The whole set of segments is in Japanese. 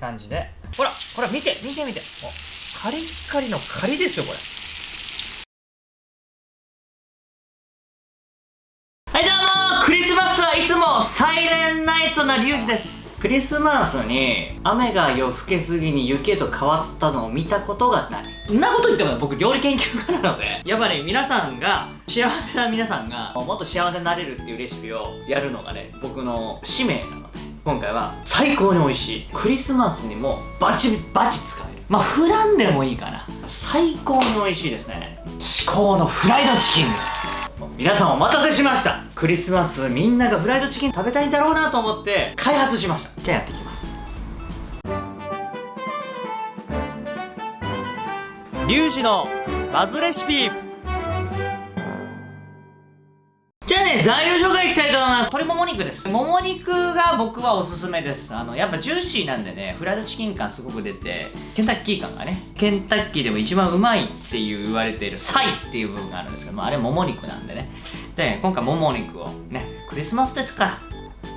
感じで。ほらほら見て見て見て。おカリッカリのカリですよこれ。はいどうも。クリスマスはいつもサイレンナイトなリュウジです。クリスマスに雨が夜更けすぎに雪へと変わったのを見たことがない。そんなこと言っても僕料理研究家なので。やっぱり皆さんが幸せな皆さんがもっと幸せになれるっていうレシピをやるのがね僕の使命なの。で今回は最高に美味しい。クリスマスにもバチバチ使える。まあ普段でもいいかな。最高に美味しいですね。至高のフライドチキンです。皆さんお待たせしました。クリスマスみんながフライドチキン食べたいんだろうなと思って開発しました。じゃあやっていきます。リュウジのバズレシピ。ね、材料紹介いきたいと思います。鶏もも肉です。もも肉が僕はおすすめです。あの、やっぱジューシーなんでね、フライドチキン感すごく出て、ケンタッキー感がね、ケンタッキーでも一番うまいっていう言われているサイっていう部分があるんですけども、あれもも肉なんでね。で、今回もも肉をね、クリスマスですから、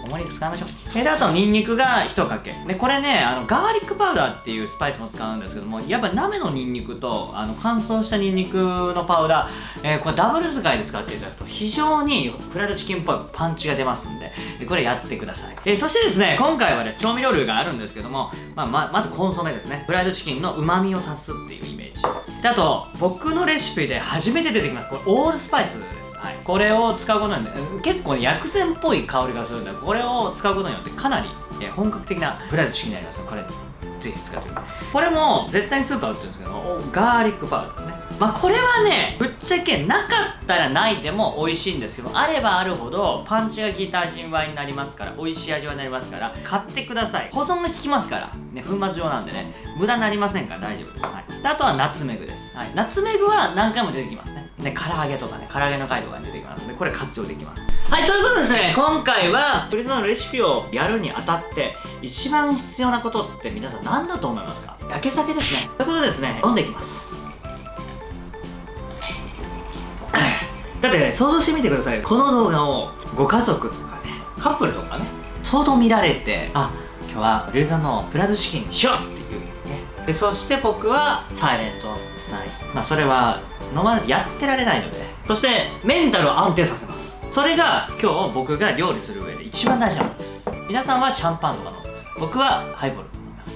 もも肉使いましょう。で、あと、ニンニクが1かけ。で、これね、あの、ガーリックパウダーっていうスパイスも使うんですけども、やっぱ生のニンニクと、あの、乾燥したニンニクのパウダー、えー、これダブル使いで使っていただくと、非常にフライドチキンっぽいパンチが出ますんで、これやってください。えー、そしてですね、今回はです、調味料類があるんですけども、まあ、ま、まずコンソメですね。フライドチキンの旨味を足すっていうイメージ。で、あと、僕のレシピで初めて出てきます。これ、オールスパイス。はい、これを使うことによって結構、ね、薬膳っぽい香りがするんでこれを使うことによってかなりえ本格的なフライドチキンになりますこれぜひ使ってくださいこれも絶対にスーパー売ってるんですけどガーリックパウダーね。まあこれはねぶっちゃけなかったらないでも美味しいんですけどあればあるほどパンチが効いた味わいになりますから美味しい味わいになりますから買ってください。保存が効きますからね粉末状なんでね無駄になりませんから大丈夫です、はい、あとはナツメグです、はい、ナツメグは何回も出てきます。ねね唐揚げとかね唐揚げの回とかに出てきますのでこれ活用できます。はいということでですね今回はクリスマスのレシピをやるにあたって一番必要なことって皆さん何だと思いますか？焼け酒ですね。ということでですね飲んでいきます。だってね想像してみてくださいこの動画をご家族とかねカップルとかね相当見られてあ今日はリュウさんのプラドチキンにしようっていうね。でそして僕はサイレントナイまあそれは飲まないとやってられないので。そしてメンタルを安定させます。それが今日僕が料理する上で一番大事なんです。皆さんはシャンパンとか飲む僕はハイボール飲みます。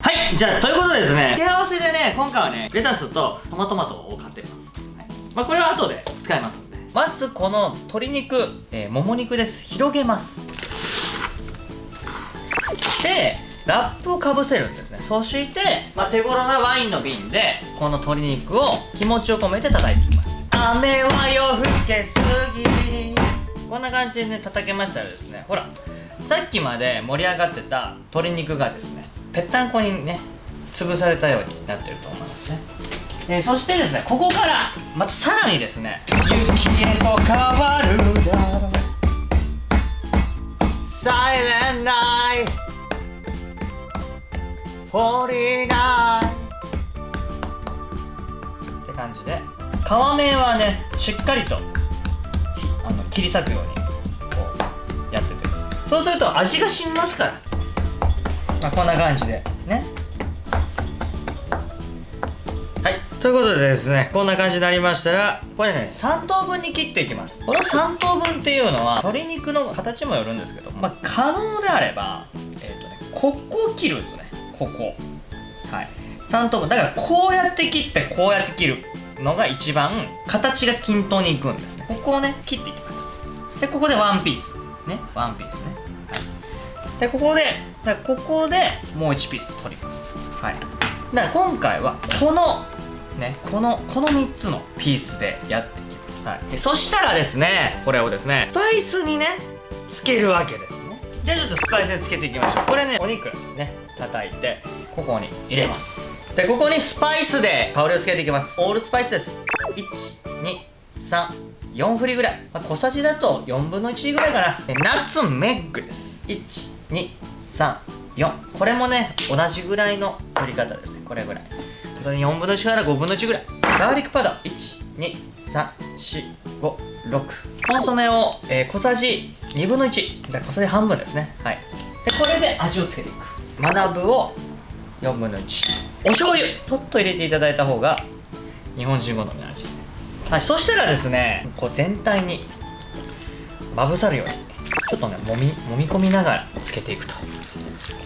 はい、じゃあということでですね。付け合わせでね今回はねレタスとトマトマトを買ってます。はい。まあ、これは後で使いますんで。まずこの鶏肉、えー、もも肉です。広げます。でラップをかぶせるんですね。そして、まあ、手頃なワインの瓶でこの鶏肉を気持ちを込めて叩いていきます。雨は夜更けすぎこんな感じでね叩けましたらですねほらさっきまで盛り上がってた鶏肉がですねぺったんこにね潰されたようになってると思いますね。えー、そしてですねここからまたさらにですね雪へと変わるだろう。サイレンナイフォーリーナイって感じで。皮面はねしっかりとあの切り裂くようにこうやってて。そうすると味が染みますから、まあ、こんな感じで。ね。はい。ということでですねこんな感じになりましたらこれね3等分に切っていきます。この3等分っていうのは鶏肉の形もよるんですけどまあ可能であればえっ、ー、とねここを切るんですね。ここ。はい。3等分。だからこうやって切ってこうやって切るのが一番形が均等にいくんですね。ここをね切っていきます。でここでワンピース。ね。ワンピースね。はい。でここでだここでもう1ピース取ります。はい。だから今回はこのねこのこの3つのピースでやっていきます、はい、でそしたらですねこれをですねスパイスにねつけるわけですね。じゃあちょっとスパイスにつけていきましょう。これねお肉ね。叩いてここに入れます。でここにスパイスで香りをつけていきます。オールスパイスです。123 4振りぐらい、まあ、小さじだと4分の1ぐらいかな。でナッツメッグです。1234これもね同じぐらいの振り方ですね。これぐらい。4分の1から5分の1ぐらい。ガーリックパウダー。12345 6コンソメを、えー、小さじ2分の1小さじ半分ですね。はい。でこれで味をつけていく。学ぶを4分の1お醤油。ちょっと入れていただいた方が日本人好みの味。はいそしたらですねこう全体にまぶさるようにちょっとねもみ揉み込みながらつけていくと。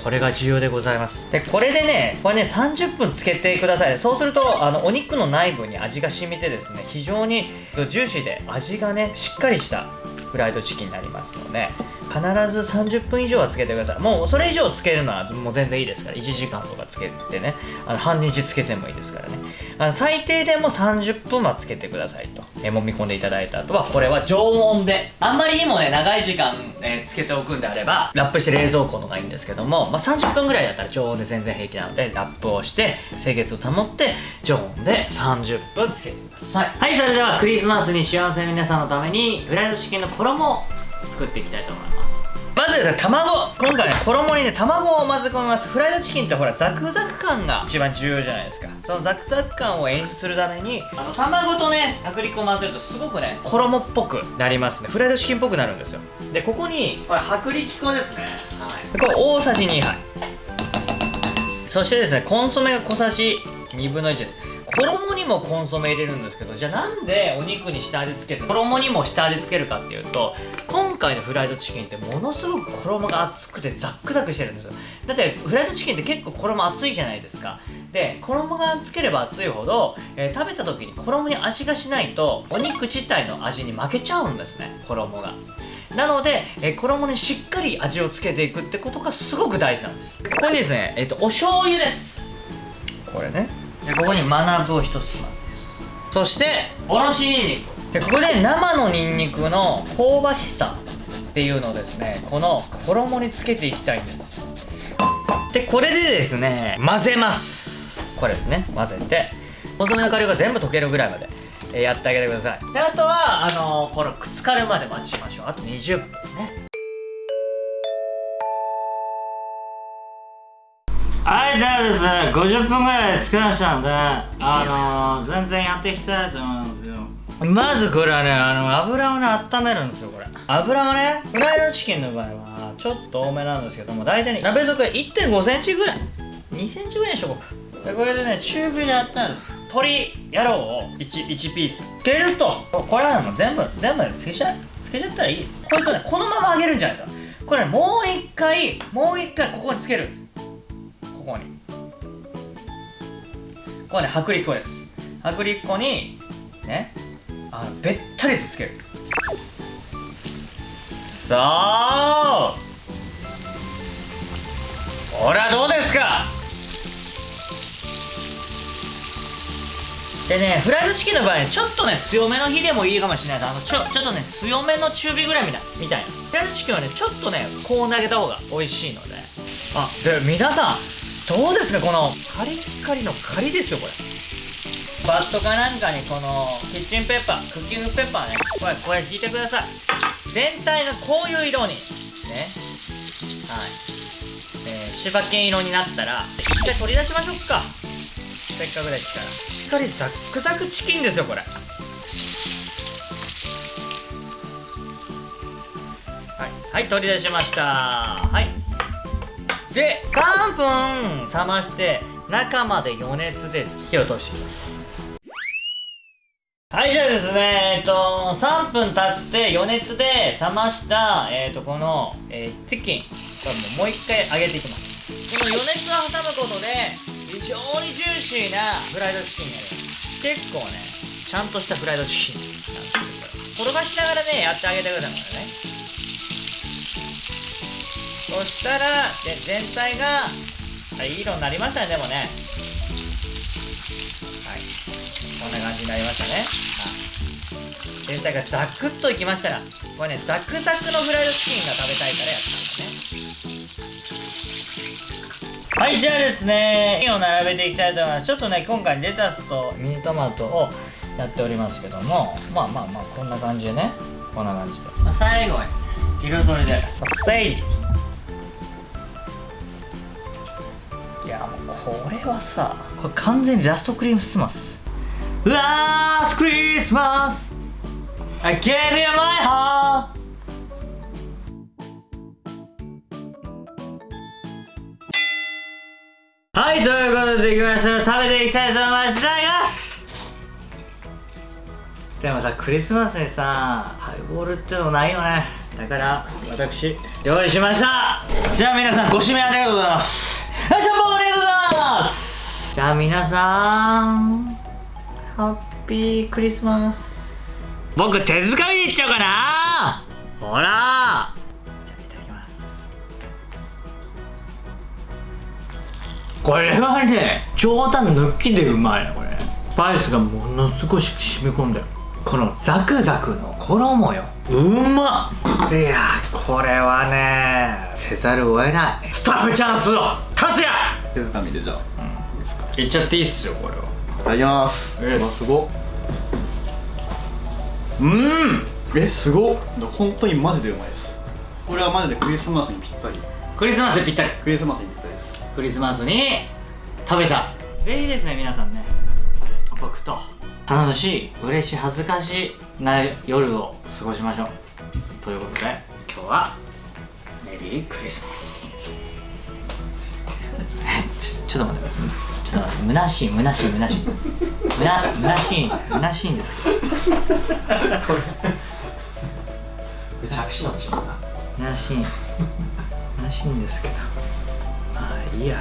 これが重要でございます。でこれでねこれね30分つけてください。そうするとあのお肉の内部に味が染みてですね非常にジューシーで味がねしっかりしたフライドチキンになりますので必ず30分以上はつけてください。もうそれ以上つけるのはもう全然いいですから。1時間とかつけてね。あの半日つけてもいいですからね。あの最低でも30分はつけてくださいと、え揉み込んでいただいた後はこれは常温で。あんまりにもね長い時間、えー、つけておくんであればラップして冷蔵庫のがいいんですけども、まあ、30分ぐらいだったら常温で全然平気なのでラップをして清潔を保って常温で30分つけてください。はいそれではクリスマスに幸せな皆さんのためにフライドチキンの衣を作っていきたいと思います。まずですね卵。今回ね衣にね卵を混ぜ込みます。フライドチキンってほらザクザク感が一番重要じゃないですか。そのザクザク感を演出するためにあの卵とね薄力粉を混ぜるとすごくね衣っぽくなりますね。フライドチキンっぽくなるんですよ。でここにこれ薄力粉ですね。はい。これ大さじ2杯。そしてですねコンソメが小さじ2分の1です衣にもコンソメ入れるんですけどじゃあなんでお肉に下味つけて衣にも下味つけるかっていうと今回のフライドチキンってものすごく衣が厚くてザックザクしてるんですよ。だってフライドチキンって結構衣厚いじゃないですか。で衣がつければ厚いほど、えー、食べた時に衣に味がしないとお肉自体の味に負けちゃうんですね衣が。なので、えー、衣にしっかり味をつけていくってことがすごく大事なんです。ここにですね、えっ、ー、とお醤油です。これね。でここに学ぶを一つまみ。ですそしておろしにんにくでここで生のにんにくの香ばしさっていうのをですねこの衣につけていきたいんです。でこれでですね混ぜます。これですね。混ぜて細めの顆粒が全部溶けるぐらいまでやってあげてください。であとはあのー、これくっつかるまで待ちましょう。あと20分はいじゃあですね50分ぐらい作りましたんであのー、全然やっていきたいと思うんですけどまずこれはねあの油をね温めるんですよこれ。油はねフライドチキンの場合はちょっと多めなんですけども大体ね鍋底1 5センチぐらい。2センチぐらいにしとこうか。でこれでね中火で温める鶏野郎を 1, 1ピース。つけるとこれはもう全部全部つけちゃつけちゃったらいい。これとねこのまま揚げるんじゃないですかこれ、ね、もう一回もう一回ここにつけるここね薄力粉です。薄力粉にねあのべったりつける。さあほらどうですか？でねフライドチキンの場合ちょっとね強めの火でもいいかもしれないあのちょちょっとね強めの中火ぐらいみたいみたいな。フライドチキンはねちょっとねこう投げた方が美味しいので。あで皆さんどうですかこのカリッカリのカリですよこれ。バットかなんかにこのキッチンペッパークッキングペッパーね。これこれ引いてください。全体がこういう色に。ね。はい。えー、柴犬色になったら一回取り出しましょうか。せっかくですから。しっかりザックザクチキンですよこれ。はい。はい取り出しました。はい。で3分冷まして中まで余熱で火を通していきます。はいじゃあですねえっと3分経って余熱で冷ましたえっとこの、えー、チキン。これもう一回揚げていきます。この余熱を挟むことで非常にジューシーなフライドチキンになります。結構ねちゃんとしたフライドチキンなんですけど転がしながらねやってあげてくださいね。そしたらで全体がいい色になりましたねでもね。はい。こんな感じになりましたね。全体がザクッといきましたらこれねザクザクのフライドチキンが食べたいからやったんだね。はいじゃあですねを並べていきたいと思います。ちょっとね今回レタスとミニトマトをやっておりますけどもまあまあまあこんな感じでねこんな感じで、まあ、最後に彩りで、まあ、整理はさこれ完全にラストクリームスマスラストクリスマス! I gave you my heart! はいということでいきましょう。食べていきたいと思います。いただきます!でもさクリスマスにさハイボールってのもないよね。だから私用意しました。じゃあ皆さんご指名ありがとうございます。はいシャンパンありがとうございます。ますじゃあ皆さんハッピークリスマス。僕手づかみでいっちゃおうかな。ほら。じゃあいただきます。これはね冗談抜きでうまいねこれ。スパイスがものすごい染み込んでる。このザクザクの衣よ。うまっ。いやこれはねせざるを得ない。スタッフチャンスを手づかみでじゃあ、いいですかいいっちゃっていいっすよこれは。いただきます。うわすごっ。うん。えすごっ。本当にマジでうまいです。これはマジでクリスマスにぴったり。クリスマスでぴったり。クリスマスにぴったりです。クリスマスに食べた。ぜひですね皆さんね。僕と楽しい嬉しい恥ずかしいな夜を過ごしましょう。ということで今日はメリークリスマス。えちょっと待って。ちょっと待って。虚しい虚しい虚しい。むな虚しい虚しいんですけど。着信音でしょうか？虚しい虚しいんですけど。まあいいや